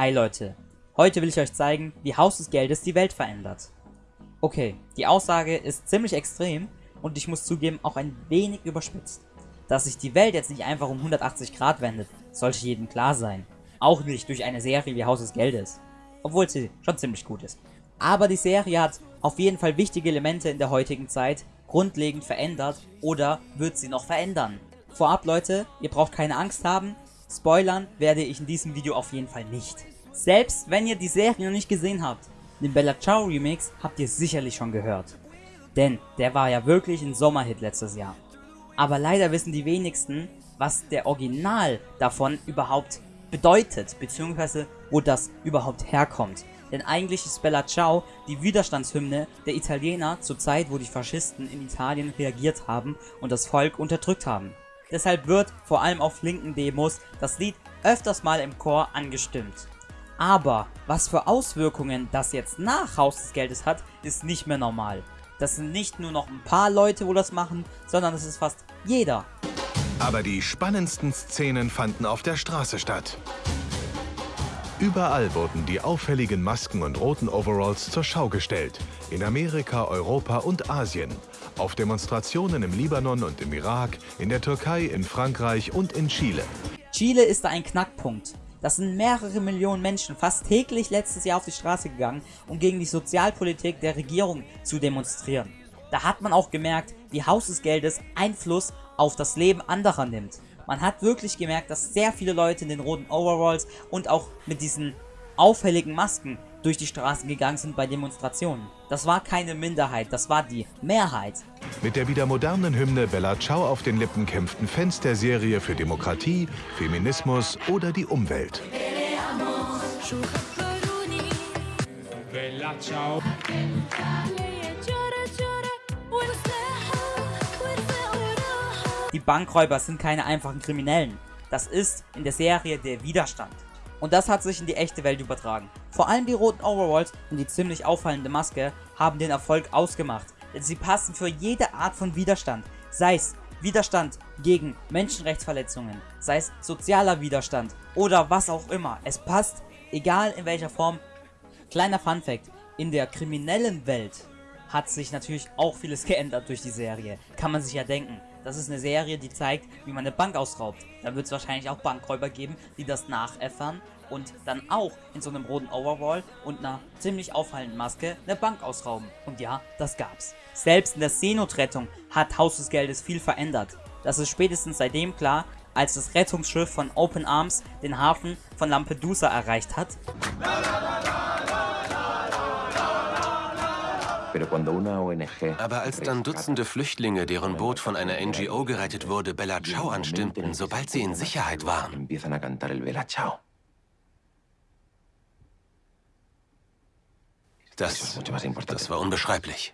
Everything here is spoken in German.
Hi Leute, heute will ich euch zeigen, wie Haus des Geldes die Welt verändert. Okay, die Aussage ist ziemlich extrem und ich muss zugeben auch ein wenig überspitzt. Dass sich die Welt jetzt nicht einfach um 180 Grad wendet, sollte jedem klar sein. Auch nicht durch eine Serie wie Haus des Geldes. Obwohl sie schon ziemlich gut ist. Aber die Serie hat auf jeden Fall wichtige Elemente in der heutigen Zeit grundlegend verändert oder wird sie noch verändern. Vorab Leute, ihr braucht keine Angst haben, spoilern werde ich in diesem Video auf jeden Fall nicht. Selbst wenn ihr die Serie noch nicht gesehen habt, den Bella Ciao Remix habt ihr sicherlich schon gehört. Denn der war ja wirklich ein Sommerhit letztes Jahr. Aber leider wissen die wenigsten, was der Original davon überhaupt bedeutet, beziehungsweise wo das überhaupt herkommt. Denn eigentlich ist Bella Ciao die Widerstandshymne der Italiener zur Zeit, wo die Faschisten in Italien reagiert haben und das Volk unterdrückt haben. Deshalb wird, vor allem auf linken Demos, das Lied öfters mal im Chor angestimmt. Aber was für Auswirkungen das jetzt nach Haus des Geldes hat, ist nicht mehr normal. Das sind nicht nur noch ein paar Leute, wo das machen, sondern es ist fast jeder. Aber die spannendsten Szenen fanden auf der Straße statt. Überall wurden die auffälligen Masken und roten Overalls zur Schau gestellt. In Amerika, Europa und Asien. Auf Demonstrationen im Libanon und im Irak, in der Türkei, in Frankreich und in Chile. Chile ist da ein Knackpunkt. Das sind mehrere Millionen Menschen fast täglich letztes Jahr auf die Straße gegangen, um gegen die Sozialpolitik der Regierung zu demonstrieren. Da hat man auch gemerkt, wie Haus des Geldes Einfluss auf das Leben anderer nimmt. Man hat wirklich gemerkt, dass sehr viele Leute in den roten Overalls und auch mit diesen auffälligen Masken durch die Straßen gegangen sind bei Demonstrationen. Das war keine Minderheit, das war die Mehrheit. Mit der wieder modernen Hymne Bella Ciao auf den Lippen kämpften Fans der Serie für Demokratie, Feminismus oder die Umwelt. Bella Ciao. Die Bankräuber sind keine einfachen Kriminellen. Das ist in der Serie der Widerstand. Und das hat sich in die echte Welt übertragen. Vor allem die roten Overalls und die ziemlich auffallende Maske haben den Erfolg ausgemacht. Denn sie passen für jede Art von Widerstand. Sei es Widerstand gegen Menschenrechtsverletzungen, sei es sozialer Widerstand oder was auch immer. Es passt, egal in welcher Form. Kleiner Fun Fact, in der kriminellen Welt hat sich natürlich auch vieles geändert durch die Serie. Kann man sich ja denken. Das ist eine Serie, die zeigt, wie man eine Bank ausraubt. Da wird es wahrscheinlich auch Bankräuber geben, die das nachäffern und dann auch in so einem roten Overall und einer ziemlich auffallenden Maske eine Bank ausrauben. Und ja, das gab's. Selbst in der Seenotrettung hat Haus des Geldes viel verändert. Das ist spätestens seitdem klar, als das Rettungsschiff von Open Arms den Hafen von Lampedusa erreicht hat. Aber als dann Dutzende Flüchtlinge, deren Boot von einer NGO gerettet wurde, Bella Ciao anstimmten, sobald sie in Sicherheit waren. Das, das war unbeschreiblich.